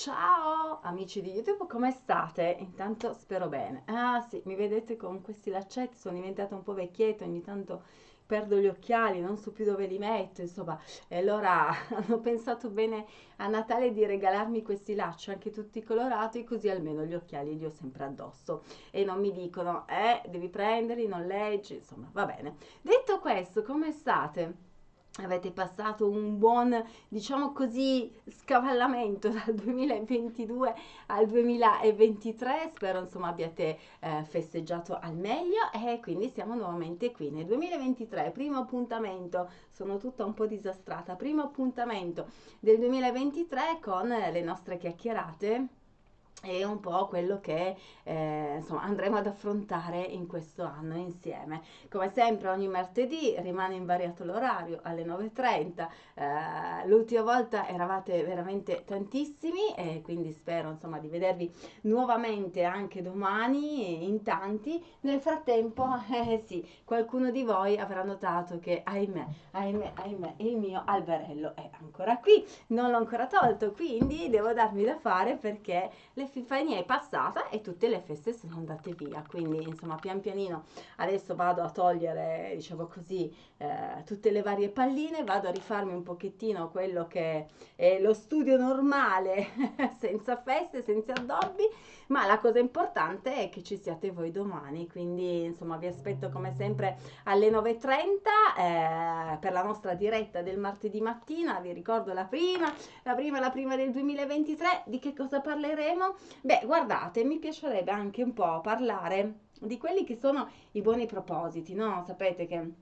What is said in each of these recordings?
Ciao amici di YouTube, come state? Intanto spero bene. Ah sì, mi vedete con questi laccetti, sono diventata un po' vecchietta, ogni tanto perdo gli occhiali, non so più dove li metto, insomma. E allora hanno pensato bene a Natale di regalarmi questi lacci, anche tutti colorati, così almeno gli occhiali li ho sempre addosso. E non mi dicono, eh, devi prenderli, non leggi, insomma, va bene. Detto questo, come state? Avete passato un buon, diciamo così, scavallamento dal 2022 al 2023, spero insomma abbiate eh, festeggiato al meglio e quindi siamo nuovamente qui nel 2023, primo appuntamento, sono tutta un po' disastrata, primo appuntamento del 2023 con le nostre chiacchierate è un po' quello che eh, insomma, andremo ad affrontare in questo anno insieme. Come sempre ogni martedì rimane invariato l'orario alle 9.30, eh, l'ultima volta eravate veramente tantissimi e quindi spero insomma, di vedervi nuovamente anche domani in tanti. Nel frattempo, eh sì, qualcuno di voi avrà notato che ahimè, ahimè, ahimè, il mio alberello è ancora qui, non l'ho ancora tolto, quindi devo darmi da fare perché le Epifania è passata e tutte le feste sono andate via, quindi insomma pian pianino adesso vado a togliere, diciamo così, eh, tutte le varie palline, vado a rifarmi un pochettino quello che è lo studio normale, senza feste, senza addobbi, ma la cosa importante è che ci siate voi domani, quindi insomma vi aspetto come sempre alle 9.30 eh, per la nostra diretta del martedì mattina, vi ricordo la prima, la prima, la prima del 2023, di che cosa parleremo? Beh, guardate, mi piacerebbe anche un po' parlare di quelli che sono i buoni propositi, no? Sapete che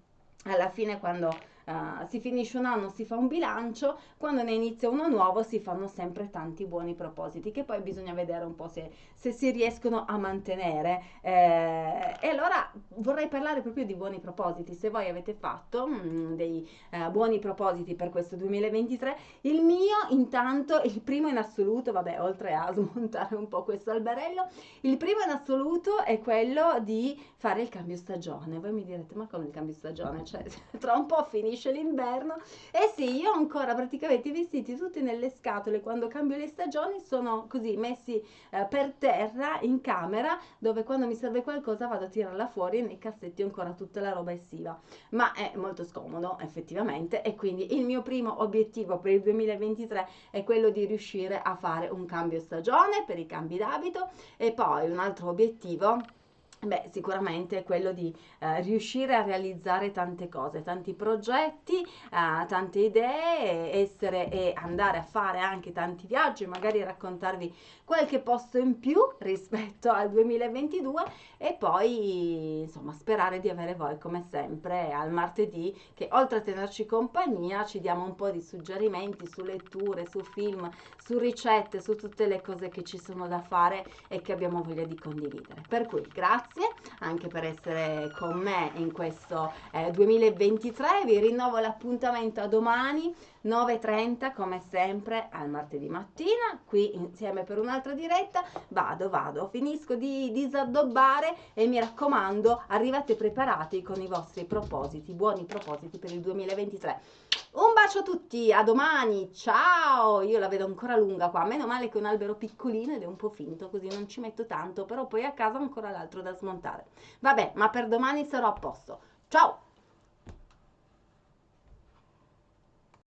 alla fine quando uh, si finisce un anno si fa un bilancio, quando ne inizia uno nuovo si fanno sempre tanti buoni propositi che poi bisogna vedere un po' se, se si riescono a mantenere. Eh, e allora vorrei parlare proprio di buoni propositi. Se voi avete fatto mm, dei uh, buoni propositi per questo 2023, il mio intanto, il primo in assoluto, vabbè, oltre a smontare un po' questo alberello, il primo in assoluto è quello di fare il cambio stagione. Voi mi direte, ma come il cambio stagione? Cioè, tra un po' finisce l'inverno. E sì, io ho ancora praticamente i vestiti tutti nelle scatole quando cambio le stagioni, sono così messi eh, per terra in camera, dove quando mi serve qualcosa vado a tirarla fuori nei cassetti ho ancora tutta la roba estiva. Ma è molto scomodo effettivamente e quindi il mio primo obiettivo per il 2023 è quello di riuscire a fare un cambio stagione per i cambi d'abito e poi un altro obiettivo Beh, sicuramente è quello di eh, riuscire a realizzare tante cose, tanti progetti, eh, tante idee, essere e andare a fare anche tanti viaggi, magari raccontarvi qualche posto in più rispetto al 2022 e poi insomma sperare di avere voi come sempre al martedì che oltre a tenerci compagnia ci diamo un po' di suggerimenti su letture, su film, su ricette, su tutte le cose che ci sono da fare e che abbiamo voglia di condividere. Per cui grazie grazie anche per essere con me in questo eh, 2023. Vi rinnovo l'appuntamento a domani 9.30 come sempre al martedì mattina qui insieme per un'altra diretta vado vado finisco di disaddobbare e mi raccomando arrivate preparati con i vostri propositi buoni propositi per il 2023 un bacio a tutti, a domani, ciao! Io la vedo ancora lunga qua, meno male che è un albero piccolino ed è un po' finto, così non ci metto tanto, però poi a casa ho ancora l'altro da smontare. Vabbè, ma per domani sarò a posto. Ciao!